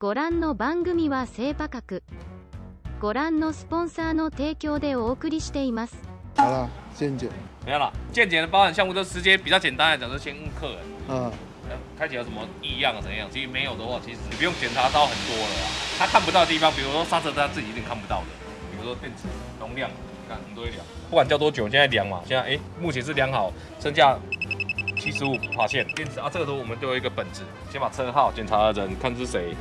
ご覧の番組は低価格ご覧のスポンサーの提供でお送りしています好了，见解。没有了，健检的包含项目都直接比较简单来讲，就先问客人，嗯，呃开起来有什么异样啊怎样？其实没有的话，其实你不用检查到很多了啊。他看不到的地方，比如说刹车，他自己一定看不到的。比如说电池容量，你看很多一量，不管叫多久，现在量嘛，现在哎目前是量好，剩下七十五爬线。电池啊，这个时候我们都有一个本子，先把车号、检查的人看是谁。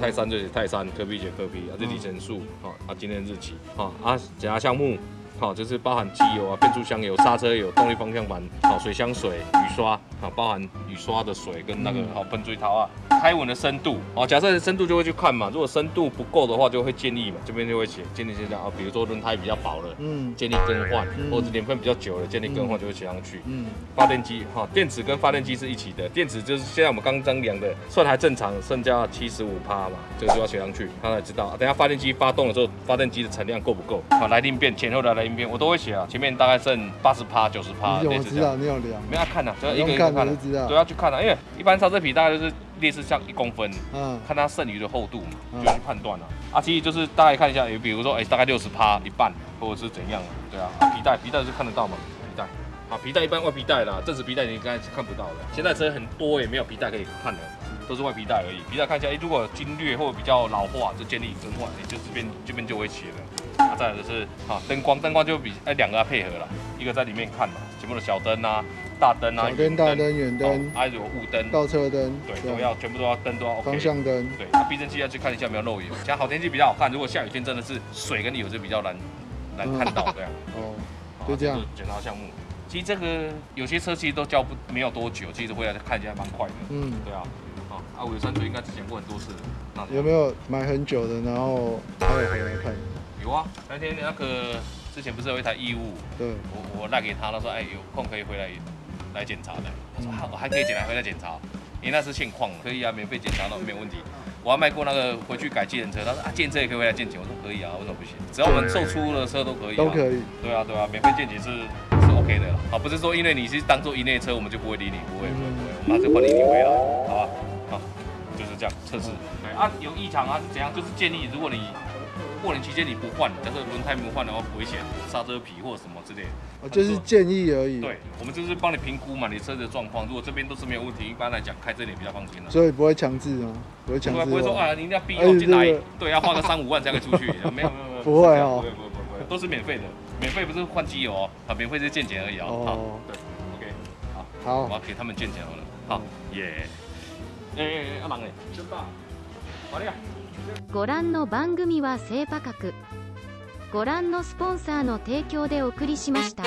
泰山就写泰山，科比写科比，啊，这里程数，好啊，今天日期，啊，检查项目，好，就是包含机油啊、变速箱油、刹车油、动力方向盘，好，水箱水、雨刷，好，包含雨刷的水跟那个嗯好喷嘴套啊，开纹的深度，哦，假设深度就会去看嘛，如果深度不够的话，就会建议嘛，这边就会写建议现在啊，比如说轮胎比较薄了。嗯建议更换，嗯或者年份比较久了，建议更换就会写上去。嗯发电机哈，电池跟发电机是一起的，电池就是现在我们刚刚量的，算还正常，剩下七十五趴嘛，这个就要写上去，他才知道。等下发电机发动的时候，发电机的产量够不够？好，来电变前后的来我都会写啊，前面大概剩八十趴、九十趴，你怎么知。道？你有量？没有要看的、啊，就要一个一个看的、我就知道对，要去看的、因为一般刹车皮大概就是类似像一公分，嗯看它剩余的厚度嘛，嗯就去判断了、啊。其实就是大概看一下，也比如说，哎、大概六十趴一半，或者是怎样啊？对啊，啊皮带皮带是看得到吗？皮带啊，皮带一般外皮带啦，正时皮带你刚才是看不到的。现在车很多也没有皮带可以看的，都是外皮带而已。皮带看一下，哎、如果经略或者比较老化，就建议更换，你就这边这边就会写了。啊，再来就是啊，灯光灯光就比哎两个要配合了，一个在里面看嘛，全部的小灯啊、大灯啊、小灯、大灯、远灯哦、还有雾灯，倒车灯，对，都要全部都要灯都要 OK。方向灯，对，那避震器要去看一下有没有漏油。像好天气比较好看，如果下雨天真的是水跟油就比较难难看到这样。哦，就这样是检查项目。其实这个有些车其实都交不没有多久，其实回来看一下蛮快的。嗯，对啊，啊啊，我有山水应该之前过很多次了。那有没有买很久的，然后还有回来看？有啊，那天那个之前不是有一台义务，对，我我赖给他，他说哎有空可以回来来检查的。他说嗯好，我还可以检查回来检查，因为那是现况，可以啊，免费检查那没有问题。我还卖过那个回去改计程车，他说啊，建车也可以回来鉴检，我说可以啊，为什么不行？只要我们售出的车都可以、啊，都可以。对啊，对啊，免费鉴检是是 OK 的啦。好，不是说因为你是当做一类车，我们就不会理你，不会不会不会，我们还是欢迎你回来，好吧？好，就是这样测试。对啊，有异常啊是怎样？就是建议如果你过年期间你不换，假设轮胎没有换的话危险，刹车皮或者什么之类的。哦，就是建议而已。对，我们就是帮你评估嘛，你车子的状况。如果这边都是没有问题，一般来讲开这里比较放心了。所以不会强制吗？不会强制不会不会说吗啊，你一定要逼哎我进来，对，要花个三五万才可以出去。没有没有没有，不会哦不会不会不会都是免费的，免费不是换机油哦，啊，免费是健检而已哦。哦好，对，OK，好，我好要，给他们健检好了。好，耶，哎哎哎，阿忙哎，真棒。ご覧の番組は正価格。ご覧のスポンサーの提供でお送りしました。